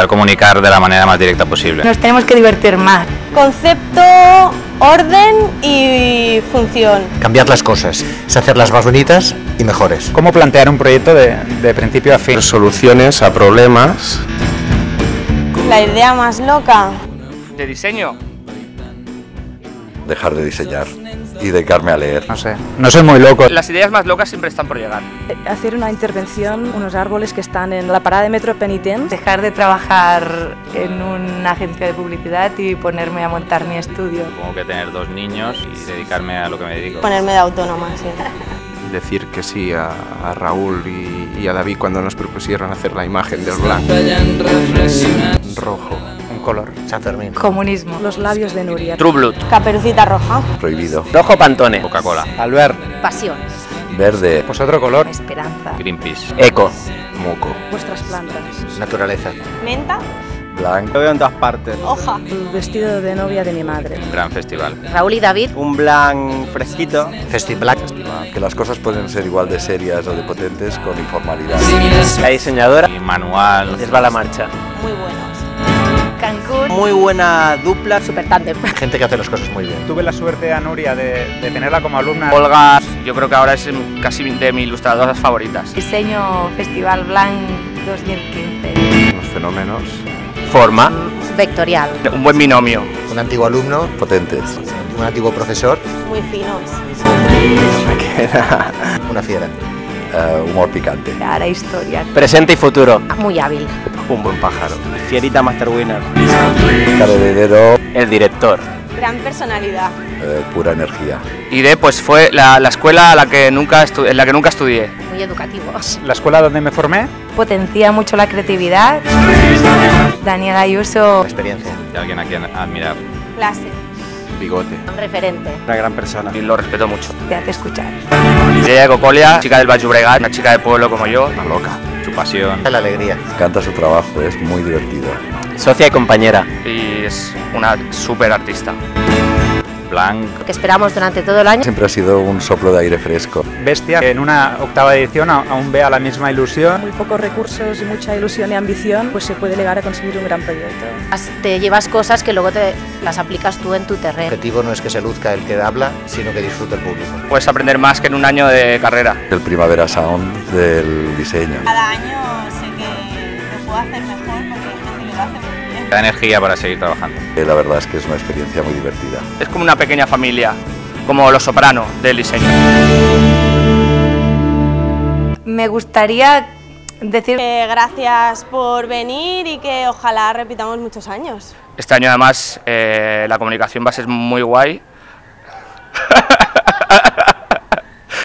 Intentar comunicar de la manera más directa posible. Nos tenemos que divertir más. Concepto, orden y función. Cambiar las cosas, es hacerlas más bonitas y mejores. ¿Cómo plantear un proyecto de, de principio a fin? Soluciones a problemas. La idea más loca. De diseño. Dejar de diseñar y dedicarme a leer. No sé, no soy muy loco. Las ideas más locas siempre están por llegar. Hacer una intervención, unos árboles que están en la parada de metro Penitent. Dejar de trabajar en una agencia de publicidad y ponerme a montar mi estudio. Como que tener dos niños y dedicarme a lo que me dedico. Ponerme de autónoma, sí. Decir que sí a, a Raúl y, y, a David cuando nos propusieron hacer la imagen del blanco. Rojo. Color. San Fermín. Comunismo. Los labios de Nuria. True Blood. Caperucita roja. Prohibido. Rojo Pantone. Coca-Cola. Albert. Pasión. Verde. Pues otro color. Esperanza. Greenpeace. Eco. Moco. Vuestras plantas. Naturaleza. Menta. Blanc. Lo veo en todas partes. Hoja. El vestido de novia de mi madre. Un gran festival. Raúl y David. Un blanc fresquito. Festi Black. Que las cosas pueden ser igual de serias o de potentes con informalidad. La diseñadora. Y manual. Les va la marcha. Muy buenos. Muy buena dupla. Super tándem. Gente que hace las cosas muy bien. Tuve la suerte a Nuria de, de tenerla como alumna. Olga, yo creo que ahora es casi de mis ilustradoras favoritas. Diseño Festival Blanc 2015. Unos fenómenos Forma. Vectorial. Un buen binomio. Un antiguo alumno, potentes. un antiguo profesor, Muy finos. una fiera. Eh, humor picante. Ahora historia. Presente y futuro. Muy hábil. Un buen pájaro. Fierita Master Winner. De. El director. Gran personalidad. eh, pura energía. IDE pues fue la, la escuela a la que nunca en la que nunca estudié. Muy educativos. La escuela donde me formé. Potencia mucho la creatividad. Daniel Ayuso. Experiencia. Y alguien a quien admirar. Clase. Bigote. Un referente. Una gran persona. Y lo respeto mucho. Te hace escuchar. Ella de Cocolia, chica del Baix Llobregat, una chica de pueblo como yo. Una loca. Pasión. La alegría. Canta su trabajo, es muy divertido. Socia y compañera. Y es una súper artista. Blanc. Que esperamos durante todo el año. Siempre ha sido un soplo de aire fresco. Bestia, que en una octava edición aún vea la misma ilusión. Muy pocos recursos y mucha ilusión y ambición, pues se puede llegar a conseguir un gran proyecto. Te llevas cosas que luego te las aplicas tú en tu El terreno. objetivo no es que se luzca el que habla, sino que disfrute el público. Puedes aprender más que en un año de carrera. El Primavera Sound del diseño. Cada año sé que lo puedo hacer mejor Da energía para seguir trabajando. Eh, La verdad es que es una experiencia muy divertida. Es como una pequeña familia, como los soprano del diseño. Me gustaría decir Que gracias por venir y que ojalá repitamos muchos años. Este año además eh, la comunicación va a ser muy guay